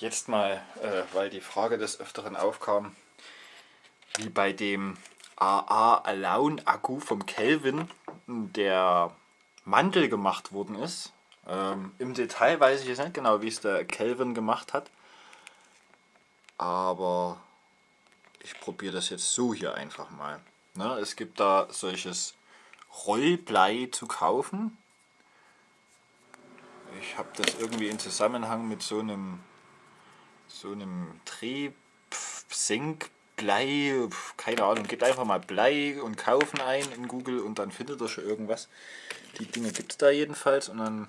jetzt mal, äh, weil die Frage des Öfteren aufkam, wie bei dem AA Alone Akku vom Kelvin der Mantel gemacht worden ist. Ähm, Im Detail weiß ich jetzt nicht genau, wie es der Kelvin gemacht hat. Aber ich probiere das jetzt so hier einfach mal. Ne, es gibt da solches Rollblei zu kaufen. Ich habe das irgendwie in Zusammenhang mit so einem so einem Drehsenkblei, keine Ahnung, gebt einfach mal Blei und kaufen ein in Google und dann findet ihr schon irgendwas. Die Dinge gibt es da jedenfalls und dann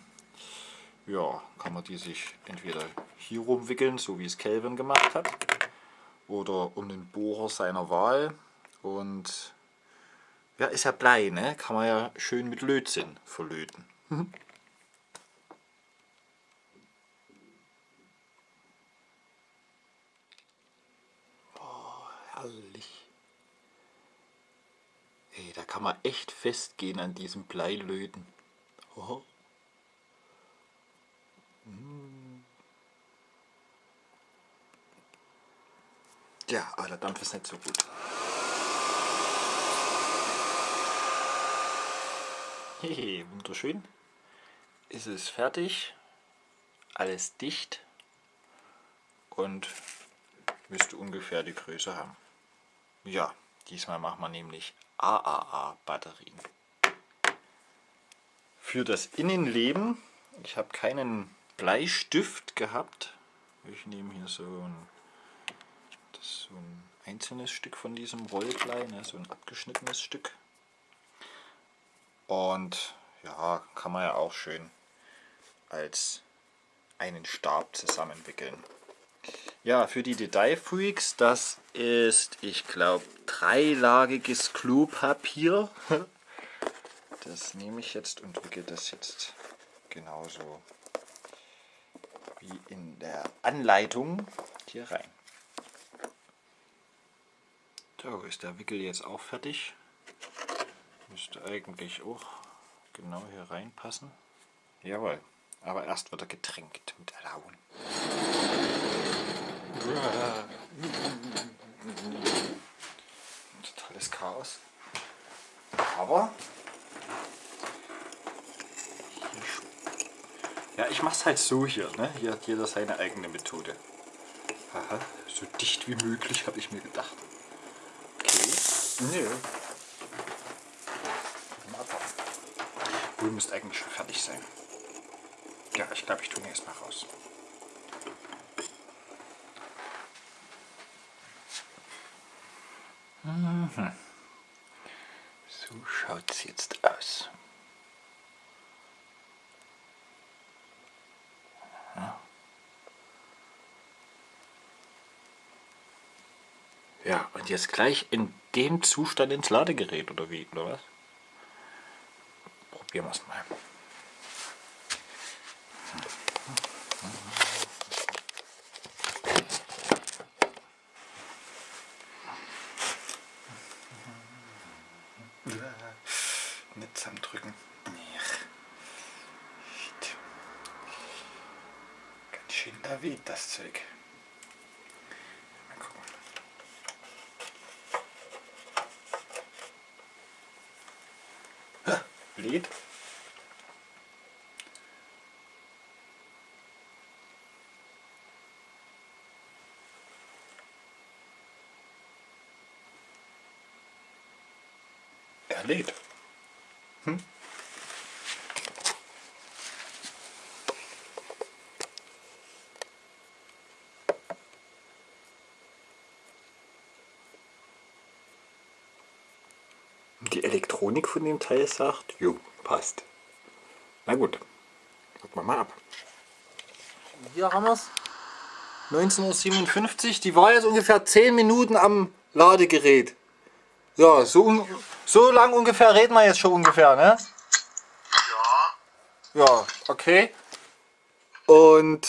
ja, kann man die sich entweder hier rumwickeln, so wie es Kelvin gemacht hat, oder um den Bohrer seiner Wahl und ja, ist ja Blei, ne? Kann man ja schön mit Lötzinn verlöten. da kann man echt festgehen an diesem Bleilöten. Oh. Ja, aber der Dampf ist nicht so gut. Hehe, wunderschön. Ist es fertig. Alles dicht. Und müsste ungefähr die Größe haben. Ja, diesmal machen wir nämlich AAA-Batterien. Für das Innenleben, ich habe keinen Bleistift gehabt. Ich nehme hier so ein, so ein einzelnes Stück von diesem Rollblei, ne, so ein abgeschnittenes Stück. Und ja, kann man ja auch schön als einen Stab zusammenwickeln. Ja, für die Detailfreaks, das ist, ich glaube, dreilagiges Klopapier. Das nehme ich jetzt und wickel das jetzt genauso wie in der Anleitung hier rein. So ist der Wickel jetzt auch fertig. Müsste eigentlich auch genau hier reinpassen. Jawohl, aber erst wird er getränkt mit Alaun. Totales Chaos. Aber ja, ich mache es halt so hier. Ne? Hier hat jeder seine eigene Methode. Aha, so dicht wie möglich habe ich mir gedacht. Okay. Nö. Wohl müsste eigentlich schon fertig sein. Ja, ich glaube, ich tue ihn erstmal raus. Mhm. So schaut es jetzt aus. Ja, und jetzt gleich in dem Zustand ins Ladegerät oder wie, oder was? Probieren wir es mal. Nicht am Drücken. Weht das Zeug. Lied. Er lädt. Hm? Die Elektronik von dem Teil sagt, jo, passt. Na gut, gucken wir mal ab. Hier haben wir es. 1957, die war jetzt ungefähr 10 Minuten am Ladegerät. Ja, so, so lang ungefähr reden wir jetzt schon ungefähr, ne? Ja. Ja, okay. Und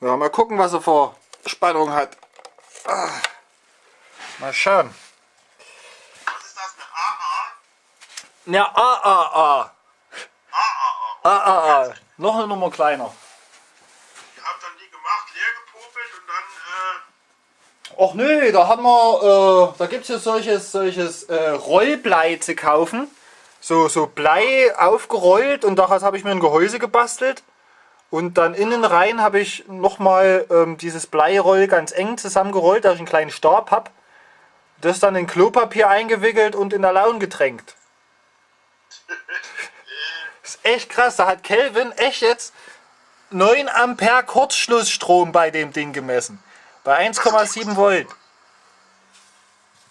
ja, mal gucken, was er vor Spannung hat. Ah, mal schauen. Ja, AAA. AAA. AAA. Noch eine Nummer kleiner. Ich habe habt dann die gemacht, leer gepopelt und dann. Äh Och nö, da haben wir, äh, da gibt es ja solches, solches äh, Rollblei zu kaufen. So, so Blei aufgerollt und daraus habe ich mir ein Gehäuse gebastelt. Und dann innen rein habe ich nochmal ähm, dieses Bleiroll ganz eng zusammengerollt, dass ich einen kleinen Stab habe. Das dann in Klopapier eingewickelt und in der Laune getränkt. Das ist echt krass. Da hat Kelvin echt jetzt 9 Ampere Kurzschlussstrom bei dem Ding gemessen. Bei 1,7 Volt.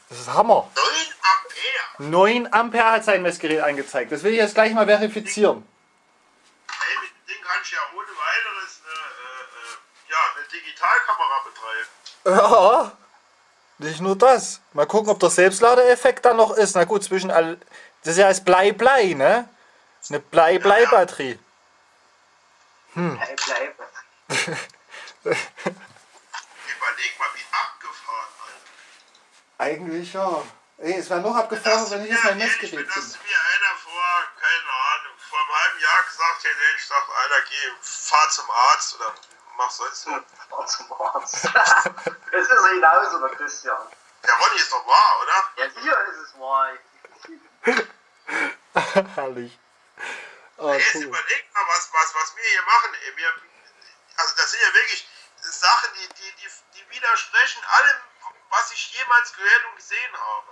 Das ist Hammer. 9 Ampere? 9 Ampere hat sein Messgerät angezeigt. Das will ich jetzt gleich mal verifizieren. Hey, mit dem Ding kannst du ja ohne weiteres eine, äh, äh, ja, eine Digitalkamera Ja, betreiben. nicht nur das. Mal gucken, ob der Selbstladeeffekt da noch ist. Na gut, zwischen all. Das ist ja als Blei-Blei, ne? Eine Blei-Blei-Batterie. Hey, bleib. Überleg mal, wie abgefahren, Alter. Eigentlich ja. Ey, es wäre noch abgefahren, wenn ich jetzt mein Messgerät das finde. mir einer vor, keine Ahnung, vor einem halben Jahr gesagt hätte, ich gesagt, Alter, geh, fahr zum Arzt oder mach sonst was. Fahr zum Arzt. Das ist ja genauso, der Christian. Der Ronny ist doch wahr, oder? Ja, hier ist es wahr. Herrlich. Oh, Jetzt cool. überlegt mal, was, was, was wir hier machen. Wir, also das sind ja wirklich Sachen, die, die, die, die widersprechen allem, was ich jemals gehört und gesehen habe.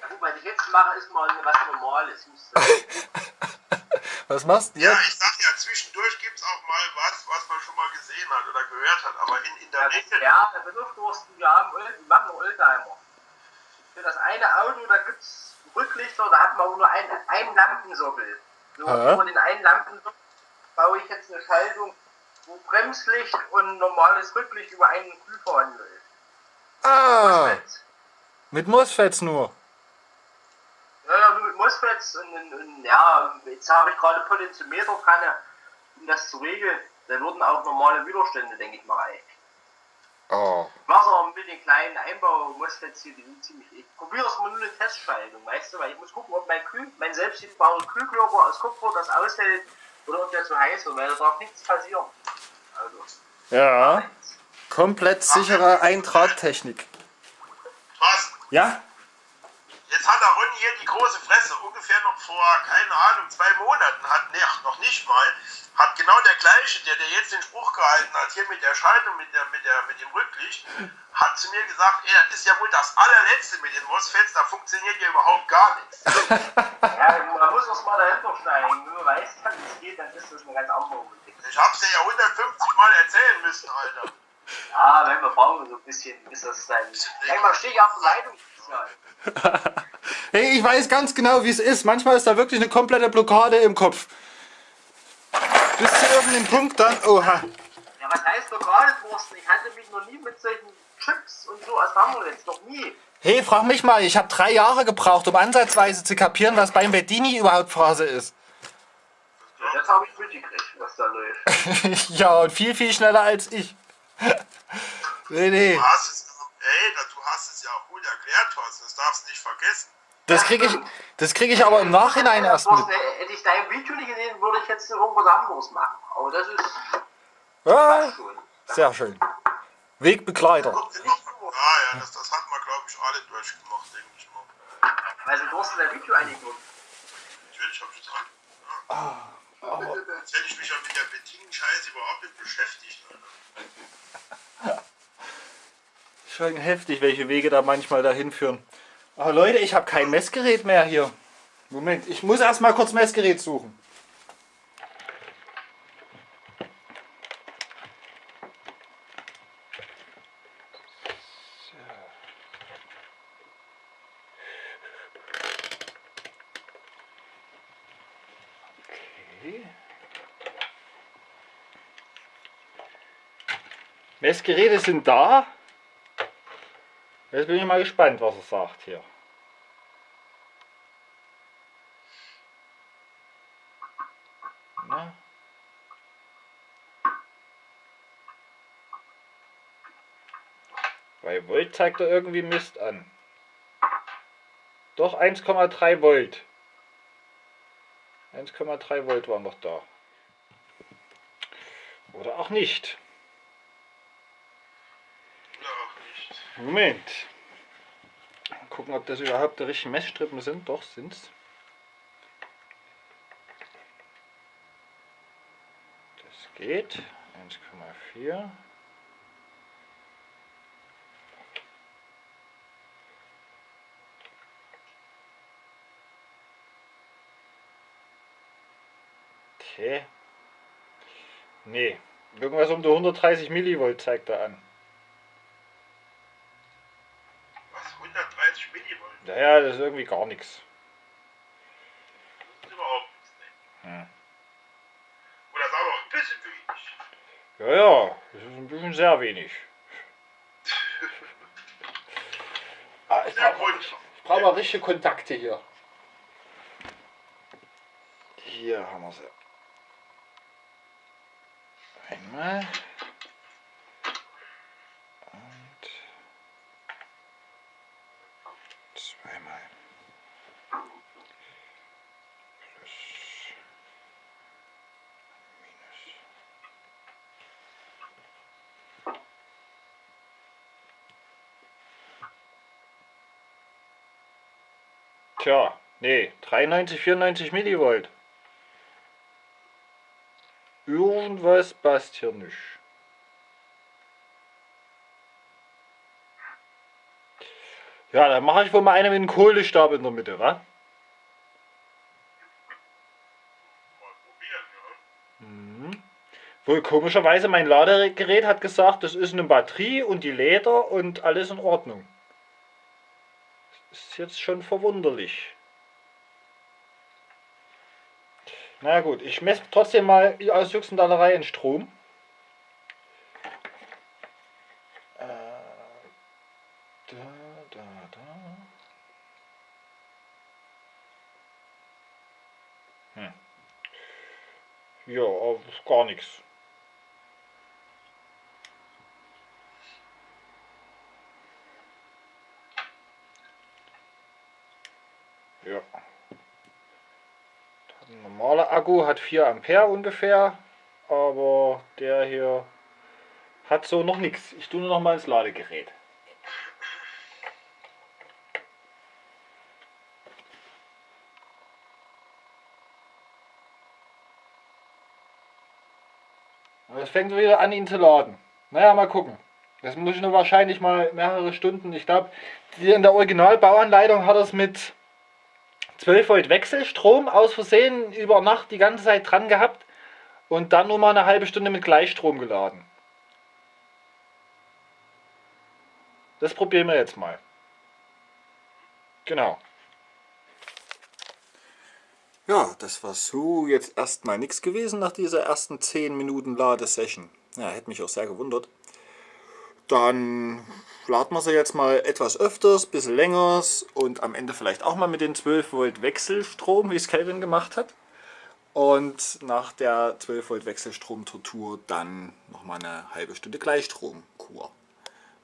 Ja, gut, was ich jetzt mache, ist mal was Normales. Was machst du Ja, jetzt? ich sag ja, zwischendurch gibt es auch mal was, was man schon mal gesehen hat oder gehört hat. Aber in, in der Regel, Ja, der Bedürfnis, wir haben Öl, wir machen Oldtimer. Für das eine Auto, da gibt es Rücklichter, da hat man nur einen, einen Lampensockel. So, Hä? über den einen Lampensockel baue ich jetzt eine Schaltung, wo Bremslicht und normales Rücklicht über einen Kühlvorhang läuft. Ah, mit MOSFETs nur. Ja, ja, nur mit MOSFETs und, und, und ja, jetzt habe ich gerade Potentiometer dran, um das zu regeln. Da würden auch normale Widerstände, denke ich mal, reichen. Oh. Wasser mit den kleinen Einbau-MOSFETs hier, die sind ziemlich. Ich probiere es mal nur eine Testschaltung, weißt du, weil ich muss gucken, ob mein Kühl, mein selbstgebauter Kühlkörper aus Kupfer das aushält oder ob der zu heiß wird, weil da darf nichts passieren. Also, Ja, komplett sichere Eintragtechnik. was? Ja? Jetzt hat der Ronny hier die große Fresse. Ungefähr noch vor, keine Ahnung, zwei Monaten hat, ne, noch nicht mal, gleiche, der, der jetzt den Spruch gehalten hat, hier mit der Schaltung, mit, der, mit, der, mit dem Rücklicht, hat zu mir gesagt, ey, das ist ja wohl das allerletzte mit den MOSFETs, da funktioniert ja überhaupt gar nichts. ja, man muss erst mal dahinter steigen. Wenn man weiß, wie es geht, dann ist das eine ganz andere Musik. Ich hab's dir ja 150 Mal erzählen müssen, Alter. Ja, wenn wir brauchen so ein bisschen, bis das dann. Manchmal stehe ich auf der Leitung. Hey, ich weiß ganz genau, wie es ist. Manchmal ist da wirklich eine komplette Blockade im Kopf. Zu irgendeinem Punkt dann, oha. Ja, was heißt lokale Wursten? Ich hatte mich noch nie mit solchen Chips und so als Hammerlitz, noch nie. Hey, frag mich mal, ich habe drei Jahre gebraucht, um ansatzweise zu kapieren, was beim Bedini überhaupt Phase ist. Ja, das habe ich mitgekriegt, was da läuft. ja, und viel, viel schneller als ich. nee, nee. Du hast es, ey, da- du hast es ja auch gut erklärt, Thorsten, das darfst du nicht vergessen. Das kriege ich, das krieg ich aber im Nachhinein erst mit. Thorsten, Hätte ich dein Video nicht gesehen, würde ich jetzt irgendwas anderes machen. Aber das ist Ja, sehr schön. Wegbegleiter. Ja, ja, das, das hat man, glaube ich, alle durchgemacht, denke ich mal. Also Thorsten, dein Video eigentlich nur. Natürlich habe ich dran. Ja. Jetzt hätte ich mich ja mit der Bedienen-Scheiße überhaupt nicht beschäftigt, Alter. Schon heftig, welche Wege da manchmal dahin führen. Aber Leute, ich habe kein Messgerät mehr hier. Moment, ich muss erstmal kurz Messgerät suchen. Messgeräte sind da. Jetzt bin ich mal gespannt, was er sagt hier. Na? Bei Volt zeigt er irgendwie Mist an. Doch 1,3 Volt. 1,3 Volt waren noch da. Oder auch nicht. Moment. Gucken, ob das überhaupt die richtigen Messstrippen sind. Doch, sind's. Das geht. 1,4. Okay. Nee, irgendwas um die 130 Millivolt zeigt er an. Was? 130 Millivolt? Naja, das ist irgendwie gar nichts. Das ist überhaupt nichts. Ne? Hm. Oder ist aber auch ein bisschen wenig. Ja, ja, das ist ein bisschen sehr wenig. Ah, ich brauche brauch mal richtige Kontakte hier. Hier haben wir sie. Einmal. Tja, nee, 93, 94 Millivolt. Irgendwas passt hier nicht. Ja, dann mache ich wohl mal eine mit einem Kohlestab in der Mitte, wa? Mhm. Wohl komischerweise mein Ladegerät hat gesagt, das ist eine Batterie und die Leder und alles in Ordnung. Ist jetzt schon verwunderlich. Na gut, ich messe trotzdem mal aus Juxendallerei in Strom. Äh. Hm. Ja, gar nichts. Ja. Ein normaler Akku hat 4 Ampere ungefähr, aber der hier hat so noch nichts. Ich tue nur noch mal ins Ladegerät. Es fängt wieder an, ihn zu laden. Naja, mal gucken. Das muss ich nur wahrscheinlich mal mehrere Stunden. Ich glaube, in der Originalbauanleitung hat er es mit 12 Volt Wechselstrom aus Versehen über Nacht die ganze Zeit dran gehabt und dann nur mal eine halbe Stunde mit Gleichstrom geladen. Das probieren wir jetzt mal. Genau. Ja, das war so jetzt erstmal nichts gewesen nach dieser ersten 10 Minuten Ladesession. Ja, hätte mich auch sehr gewundert. Dann laden wir sie jetzt mal etwas öfters, bisschen länger und am Ende vielleicht auch mal mit den 12 Volt Wechselstrom, wie es Kelvin gemacht hat. Und nach der 12 Volt Wechselstrom-Tortur dann nochmal eine halbe Stunde Gleichstromkur.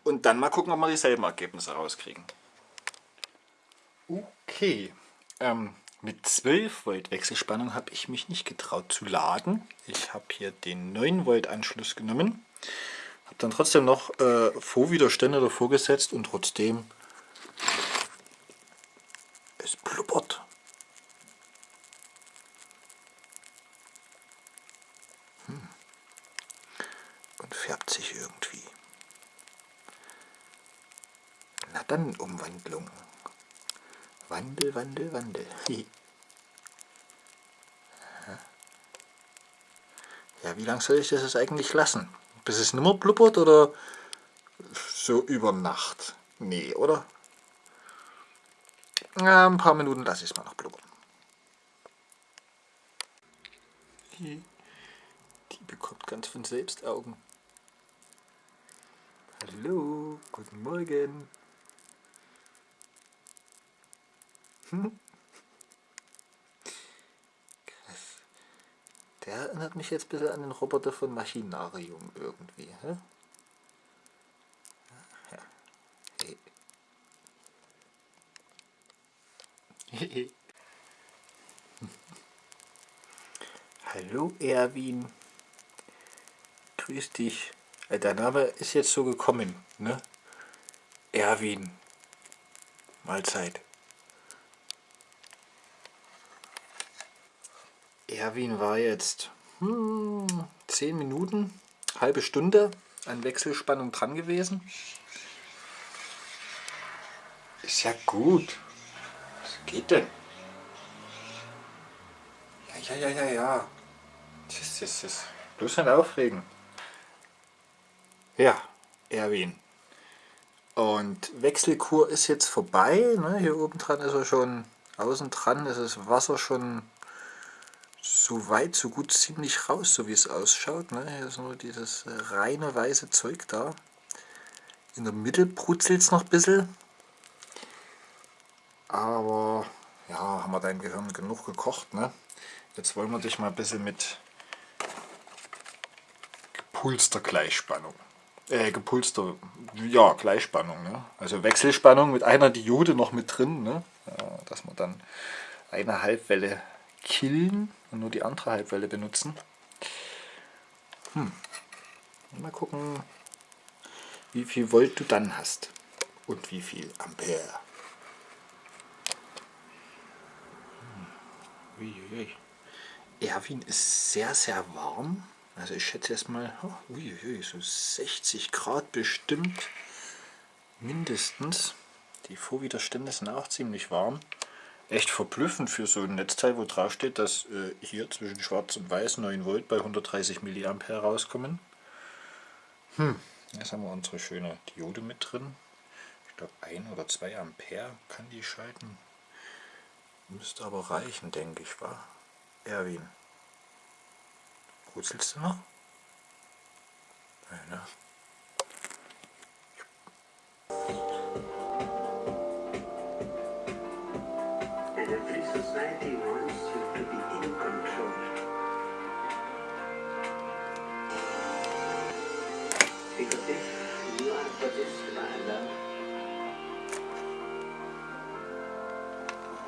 Und dann mal gucken, ob wir dieselben Ergebnisse rauskriegen. Okay, ähm, mit 12 Volt Wechselspannung habe ich mich nicht getraut zu laden. Ich habe hier den 9 Volt Anschluss genommen. Habe dann trotzdem noch äh, Vorwiderstände davor gesetzt und trotzdem es blubbert. Hm. Und färbt sich irgendwie. Na dann Umwandlung. Wandel, Wandel, Wandel. Ja, wie lange soll ich das jetzt eigentlich lassen? Bis es nimmer blubbert oder so über Nacht? Nee, oder? Ja, ein paar Minuten lasse ich es mal noch blubbern. Die, die bekommt ganz von selbst Augen. Hallo, guten Morgen. Hm? Der erinnert mich jetzt ein bisschen an den Roboter von Machinarium irgendwie. Hä? Hallo Erwin. Grüß dich. Äh, Der Name ist jetzt so gekommen, ne? Erwin. Mahlzeit. Erwin war jetzt hm, 10 Minuten, halbe Stunde an Wechselspannung dran gewesen. Ist ja gut. Was geht denn? Ja, ja, ja, ja, ja. Tschüss, tschüss, tschüss. Bloß nicht aufregen. Ja, Erwin. Und Wechselkur ist jetzt vorbei. Ne? Hier oben dran ist er schon, außen dran ist das Wasser schon so weit, so gut ziemlich raus, so wie es ausschaut. Ne? Hier ist nur dieses reine weiße Zeug da. In der Mitte brutzelt es noch ein bisschen. Aber ja, haben wir dein Gehirn genug gekocht. Ne? Jetzt wollen wir dich mal ein bisschen mit gepulster Gleichspannung. Äh, gepulster, ja, Gleichspannung. Ne? Also Wechselspannung mit einer Diode noch mit drin. Ne? Ja, dass wir dann eine Halbwelle killen und nur die andere Halbwelle benutzen. Hm. Mal gucken, wie viel Volt du dann hast und wie viel Ampere. Hm. Erwin ist sehr, sehr warm. Also ich schätze erstmal, oh, so 60 Grad bestimmt. Mindestens. Die Vorwiderstände sind auch ziemlich warm. Echt verblüffend für so ein Netzteil, wo drauf steht, dass äh, hier zwischen schwarz und weiß 9 Volt bei 130 mA rauskommen. Hm, jetzt haben wir unsere schöne Diode mit drin. Ich glaube 1 oder 2 Ampere kann die schalten. Müsste aber reichen, denke ich, war. Erwin. Brutzelst du noch? Nein, ne? Society wants you to be in control. Because if you are possessed by love,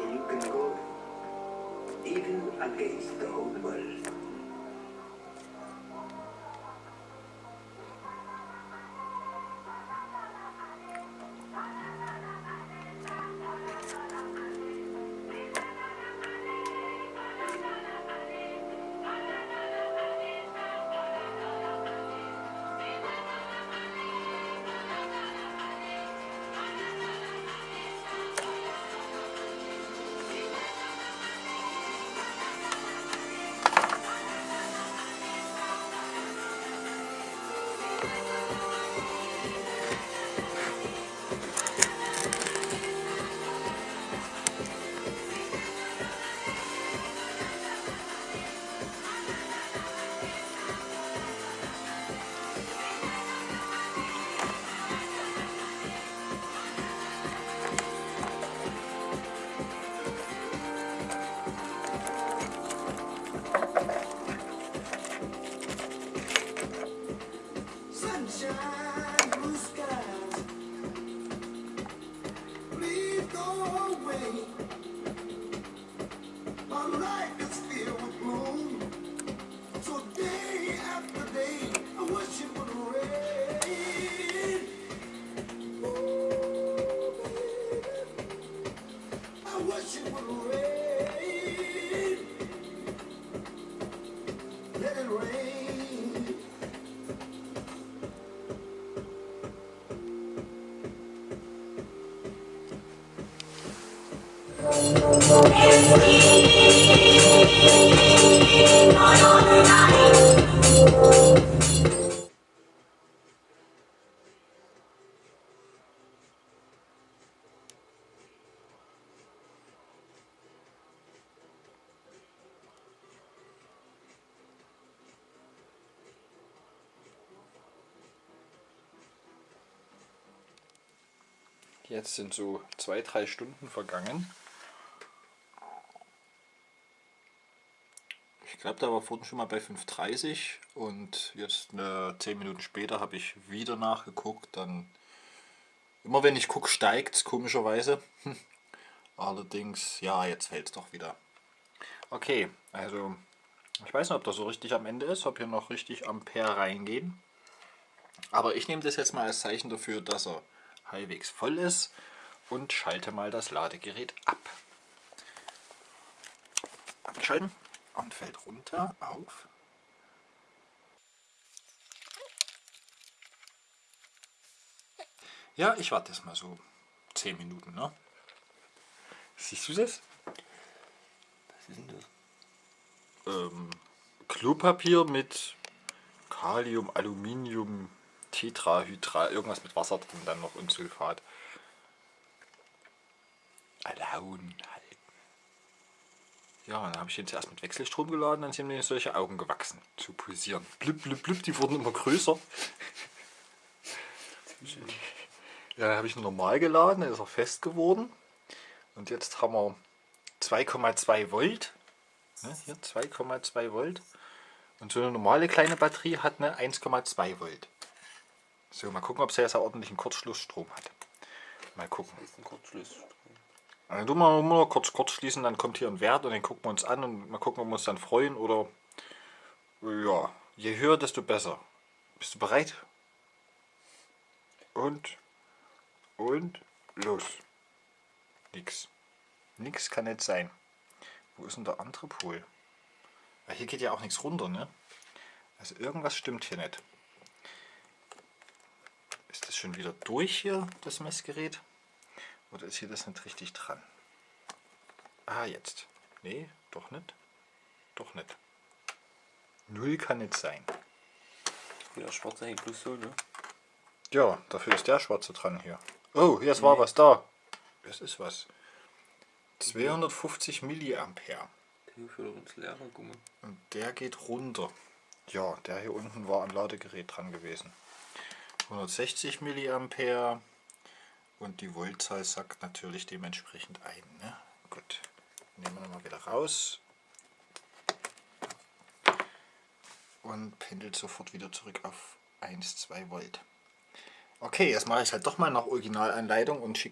you can go even against the whole world. let it rain Jetzt sind so zwei, drei Stunden vergangen. Ich glaube, da war vorhin schon mal bei 5,30 und jetzt äh, 10 Minuten später habe ich wieder nachgeguckt. Dann immer wenn ich gucke, steigt es komischerweise. Allerdings, ja, jetzt fällt es doch wieder. Okay, also ich weiß nicht, ob das so richtig am Ende ist, ob hier noch richtig Ampere reingehen. Aber ich nehme das jetzt mal als Zeichen dafür, dass er halbwegs voll ist und schalte mal das Ladegerät ab. Abschalten und fällt runter auf. Ja, ich warte jetzt mal so 10 Minuten. Ne? Siehst du das? Was ist denn das? ähm, Klopapier mit Kalium, Aluminium, Tetrahydral, irgendwas mit Wasser drin, dann noch und Sulfat. Alaun halt. Ja, dann habe ich den zuerst mit Wechselstrom geladen, dann sind mir solche Augen gewachsen, zu pulsieren. Blub, blub, blub, die wurden immer größer. Ja, dann habe ich ihn normal geladen, dann ist er fest geworden. Und jetzt haben wir 2,2 Volt. Ne, hier 2,2 Volt. Und so eine normale kleine Batterie hat eine 1,2 Volt. So, mal gucken, ob sie jetzt einen ordentlichen Kurzschlussstrom hat. Mal gucken. Das ist ein Kurzschluss. Dann tun wir mal kurz kurz schließen, dann kommt hier ein Wert und den gucken wir uns an und mal gucken, ob wir uns dann freuen oder ja, je höher, desto besser. Bist du bereit? Und und los. Nix. Nix kann nicht sein. Wo ist denn der andere Pol? Weil hier geht ja auch nichts runter, ne? Also irgendwas stimmt hier nicht. Ist das schon wieder durch hier, das Messgerät? Oder ist hier das nicht richtig dran? Ah, jetzt. Nee, doch nicht. Doch nicht. Null kann nicht sein. Wieder schwarze hängt bloß so, ne? Ja, dafür ist der schwarze dran hier. Oh, jetzt war was da. Das ist was. 250 Milliampere. Und der geht runter. Ja, der hier unten war am Ladegerät dran gewesen. 160 Milliampere. Und die Voltzahl sagt natürlich dementsprechend ein. Ne? Gut, nehmen wir nochmal wieder raus. Und pendelt sofort wieder zurück auf 1, 2 Volt. Okay, jetzt mache ich halt doch mal nach Originalanleitung und schicke